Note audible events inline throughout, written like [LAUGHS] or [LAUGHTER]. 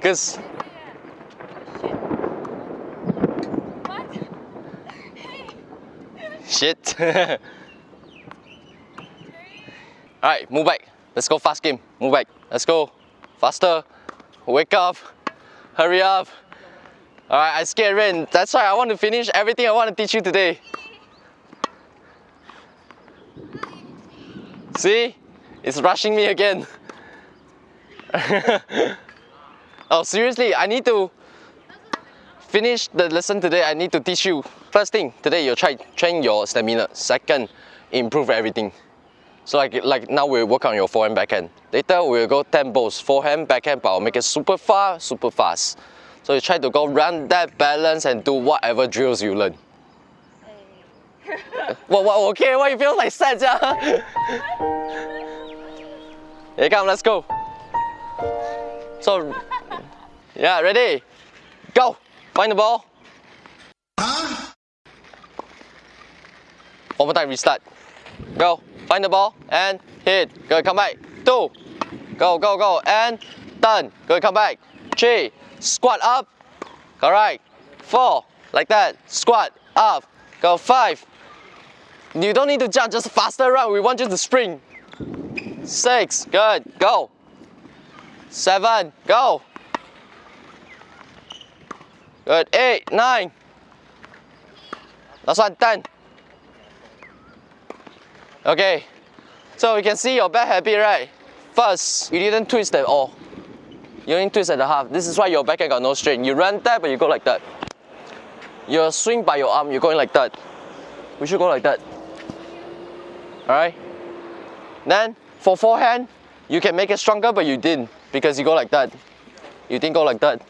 Cause What? Hey, shit. [LAUGHS] Alright, move back. Let's go fast game. Move back. Let's go. Faster. Wake up. Hurry up. Alright, I scared rain. That's why I want to finish everything I want to teach you today. See? It's rushing me again. [LAUGHS] oh, seriously, I need to finish the lesson today. I need to teach you. First thing, today you try train your stamina. Second, improve everything. So like, like now we'll work on your forehand backhand. Later we'll go balls forehand, backhand, but I'll make it super fast, super fast. So you try to go run that balance and do whatever drills you learn. what, what, okay, why you feel like sad, yeah? [LAUGHS] Here come, let's go. So, yeah, ready? Go! Find the ball. One more time, restart. Go, find the ball and hit. Good, come back. Two. Go, go, go, and done. Good, come back. Three. Squat up. Correct. Four. Like that. Squat up. Go, five. You don't need to jump, just faster run. We want you to spring. Six. Good. Go. Seven. Go. Good. Eight. Nine. Last one. Ten. Okay. So you can see your bad habit, right? First, you didn't twist at all. You only twist at the half. This is why your backhand got no strength. You run that, but you go like that. You swing by your arm, you're going like that. We should go like that. Alright? Then, for forehand, you can make it stronger, but you didn't because you go like that. You didn't go like that.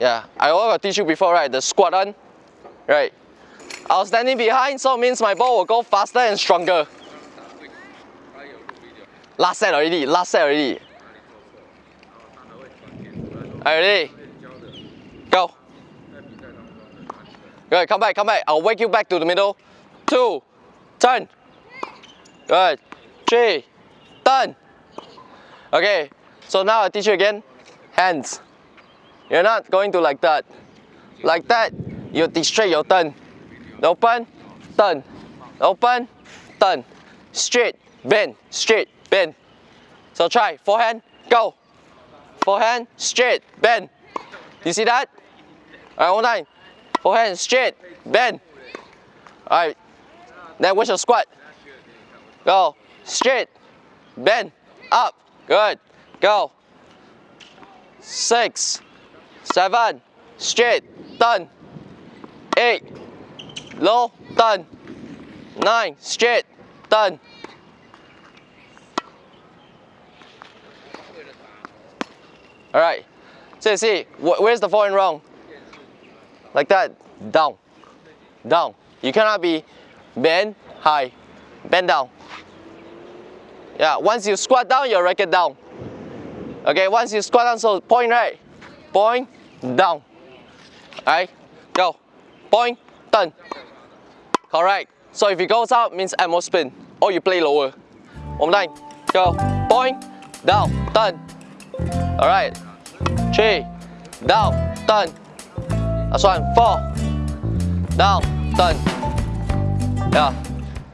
Yeah, I already teach you before, right? The squat on, right? I was standing behind, so it means my ball will go faster and stronger. Last set already, last set already. Already. Go. Good, come back, come back. I'll wake you back to the middle. Two, turn. Good. Three, turn. Okay, so now I'll teach you again. Hands. You're not going to like that. Like that, you distract your turn. Open, turn. Open, turn. Straight, bend, straight, bend. So try, forehand, go. Forehand, straight, bend. You see that? Alright, one time. Forehand, straight, bend. Alright. Then what's your squat? Go. Straight, bend, up. Good. Go. Six, seven, straight, turn. Eight, low, turn. Nine, straight, turn. All right. So see, wh- where's the forehand wrong? Like that, down, down. You cannot be bend high, bend down. Yeah, once you squat down, your racket down. Okay, once you squat down, so point right, point down. Alright, go, point, turn. Correct. So if it goes up, means add more spin, or you play lower. One time, go, point, down, turn. Alright, three, down, turn. That's one, four, down, turn. Yeah.